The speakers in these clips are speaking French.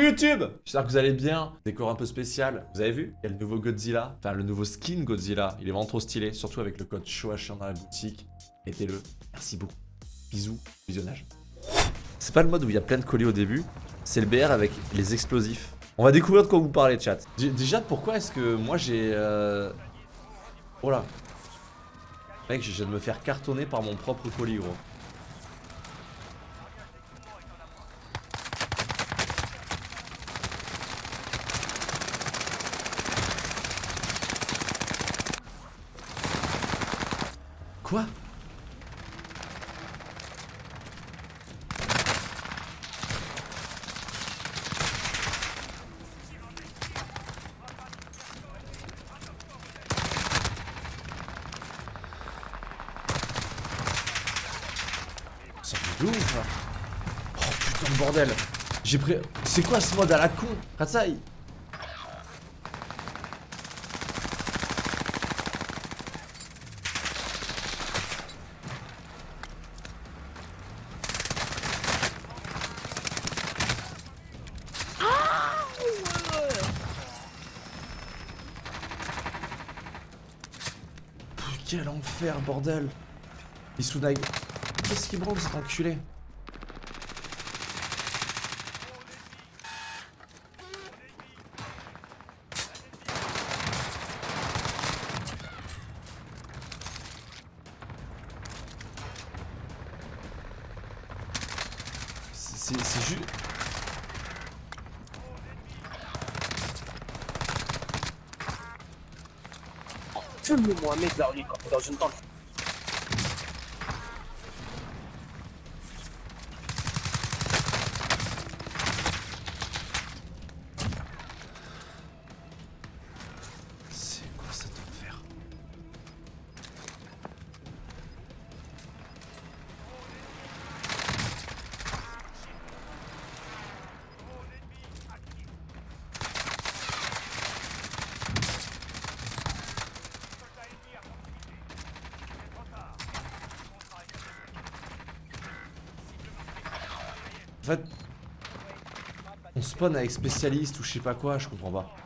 YouTube J'espère que vous allez bien. Décor un peu spécial. Vous avez vu Il y a le nouveau Godzilla. Enfin, le nouveau skin Godzilla. Il est vraiment trop stylé. Surtout avec le code SHOACHIN dans la boutique. Mettez-le. Merci beaucoup. Bisous. Visionnage. C'est pas le mode où il y a plein de colis au début. C'est le BR avec les explosifs. On va découvrir de quoi vous parlez, chat. Déjà, pourquoi est-ce que moi j'ai... Euh... Oh là. Mec, je viens de me faire cartonner par mon propre colis, gros. Quoi Ça fait Oh putain de bordel. J'ai pris... C'est quoi ce mode à la con? Ratsai. Pff, Quel enfer bordel. Isunai Qu'est-ce qui branle cet enculé C'est juste... Fume-moi mec là, dans une tente. En fait, on spawn avec spécialiste ou je sais pas quoi, je comprends pas.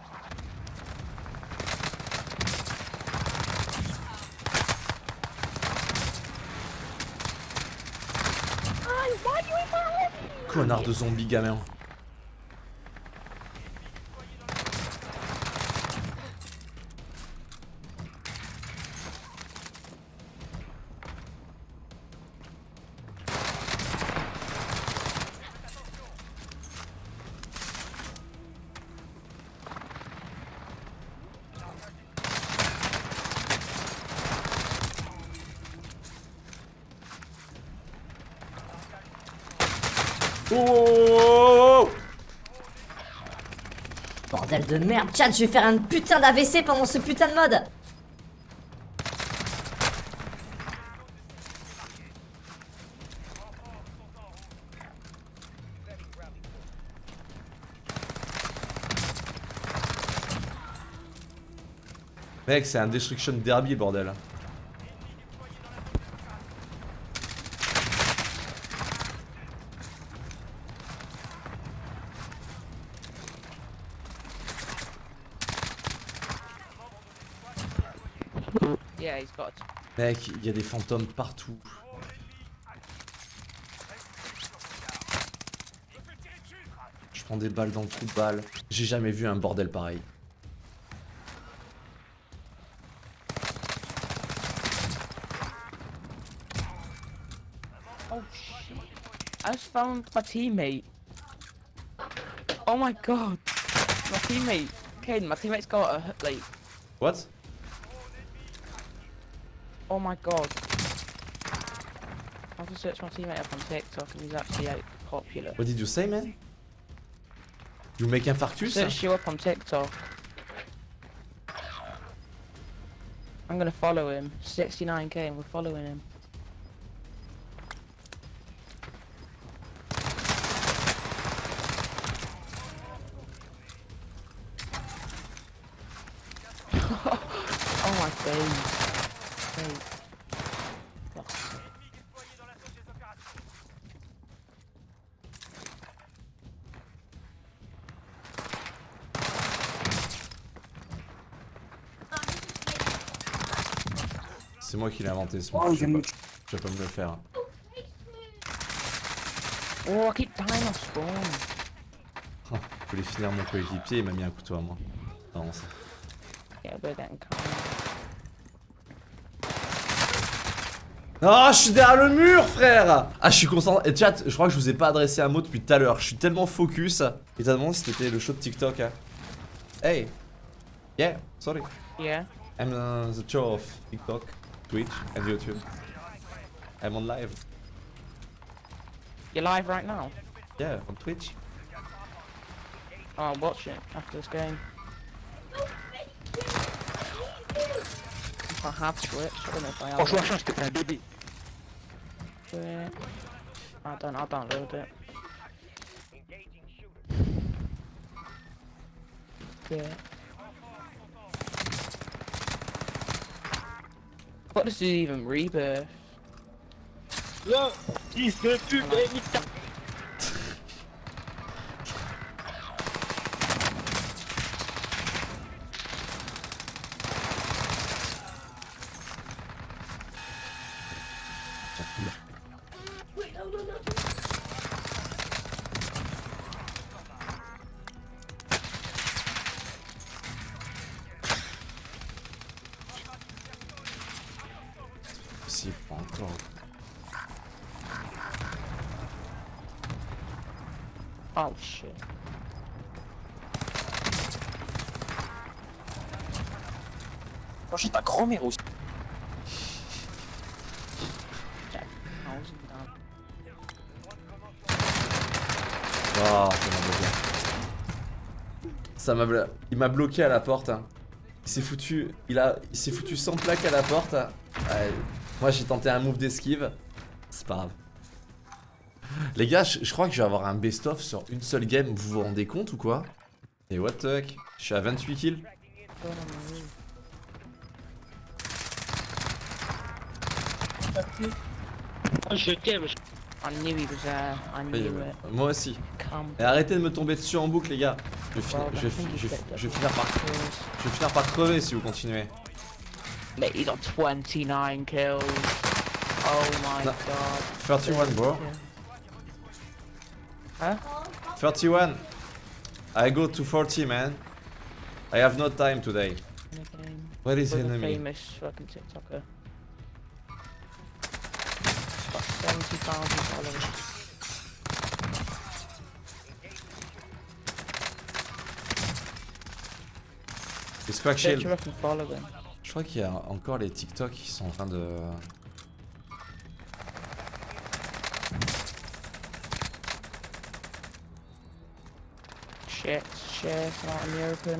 Connard de zombie gamin. Oh, Bordel de merde, chat, je vais faire un putain d'AVC pendant ce putain de mode Mec, c'est un Destruction Derby, bordel. He's got. Mec, il y a des fantômes partout. Je prends des balles dans le trou de balle. J'ai jamais vu un bordel pareil. Oh shit. I just found my teammate. Oh my god. My teammate. Caden, my teammate's got a, like, What? Oh my god. I have to search my teammate up on TikTok and he's actually like popular. What did you say, man You make infarctus Search you up on TikTok. I'm gonna follow him. 69k and we're following him. C'est moi qui l'ai inventé ce Oh, mot. il Je, vais pas- je vais pas me le faire. Oh, I keep dying off spawn. Je voulais finir mon coéquipier, il m'a mis un couteau à moi. Non, ça. Yeah. Oh, je suis derrière le mur, frère Ah, je suis concentré. Et chat, je crois que je vous ai pas adressé un mot depuis tout à l'heure. Je suis tellement focus. Et t'as demandé si c'était le show de TikTok. Hein. Hey Yeah, sorry. Yeah. I'm uh, the show of TikTok, Twitch and YouTube. I'm on live. You're live right now? Yeah, on Twitch. Oh, I'll watch it after this game. If I have Twitch, I don't know if I have. Machin, je t'ai fait un bébé. Twitch. I don't. I'll download it. Yeah. What does he even rebirth? Look, he's the dude, Oh shit. Franchement, ta grand-mère aussi. Thousand down. Oh, ça m'a bloqué. Il m'a bloqué à la porte. hein. Il s'est foutu. Il a. Il s'est foutu sans plaque à la porte. Ouais. Moi j'ai tenté un move d'esquive. C'est pas grave. Les gars, je, je crois que je vais avoir un best-of sur une seule game. Vous vous rendez compte ou quoi Et what the heck Je suis à 28 kills. Ah, Je t'aime. euh, it. Moi aussi. Et arrêtez de me tomber dessus en boucle les gars. Je vais, je je je finir par, je vais finir par crever si vous continuez. Mate, he got 29 kills. Oh my god. 31 bro. Huh? 31. I go to 40 man. I have no time today. The. Where is With a enemy? famous fucking TikToker. Got 70,000 followers. Je crois qu'il y a encore les TikTok qui sont en train de. Shit, shit, not in the open.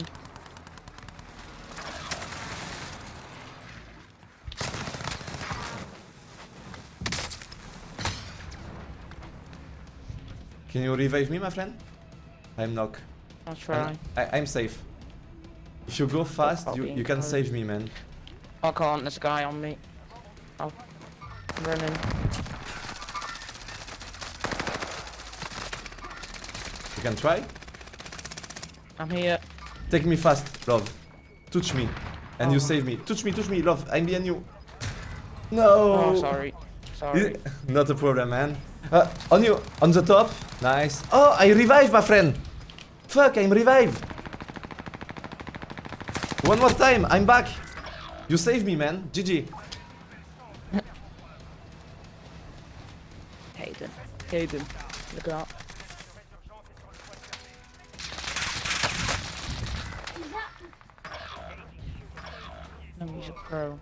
Can you revive me, my friend? I'm knock. I'll try. I, I'm safe. If you go fast, you, you can save me, man. I can't, there's a guy on me. Oh, I'm running. You can try. I'm here. Take me fast, love. Touch me. And you Oh. save me. Touch me, touch me, love. I'm behind you. No! Oh, sorry. Sorry. Not a problem, man. Uh, on you, on the top. Nice. Oh, I revive, my friend. Fuck, I'm revived. One more time, I'm back. You saved me, man. GG. Hayden. Hayden. Look out. No, he's a pro.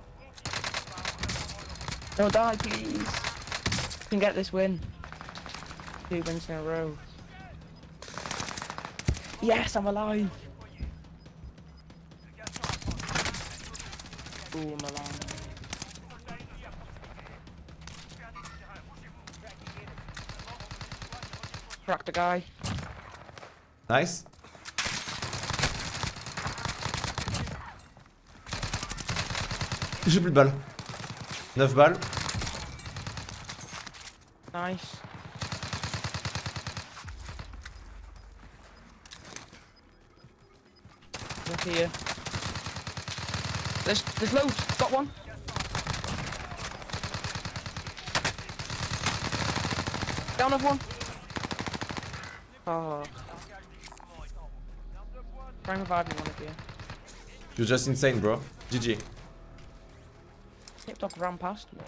Don't die, please. We can get this win. Two wins in a row. Yes, I'm alive. Ooh, I'm alive. Cracked the guy. Nice. J'ai plus de balles. 9 balles. Nice. Look here. There's there's loads. Got one. Down of one. Oh. Trying to revive me one of you. You're just insane, bro. GG. TikTok ran past me.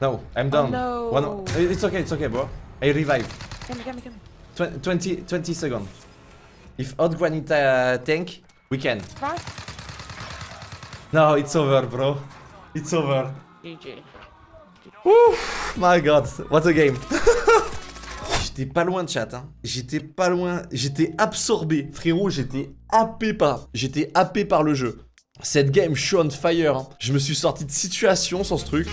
No, I'm done. no. One, it's okay, it's okay, bro. I revive. Get me, get me, get me. Twen 20, 20 seconds. If Hot Granite uh, tank, we can. Right? No, it's over, bro. It's over. GG. Ouf, my god, what a game. j'étais pas loin de chat, hein. J'étais pas loin, j'étais absorbé. Frérot, j'étais happé par, j'étais happé par le jeu. Cette game, je suis on fire. hein. Je me suis sorti de situation sur ce truc.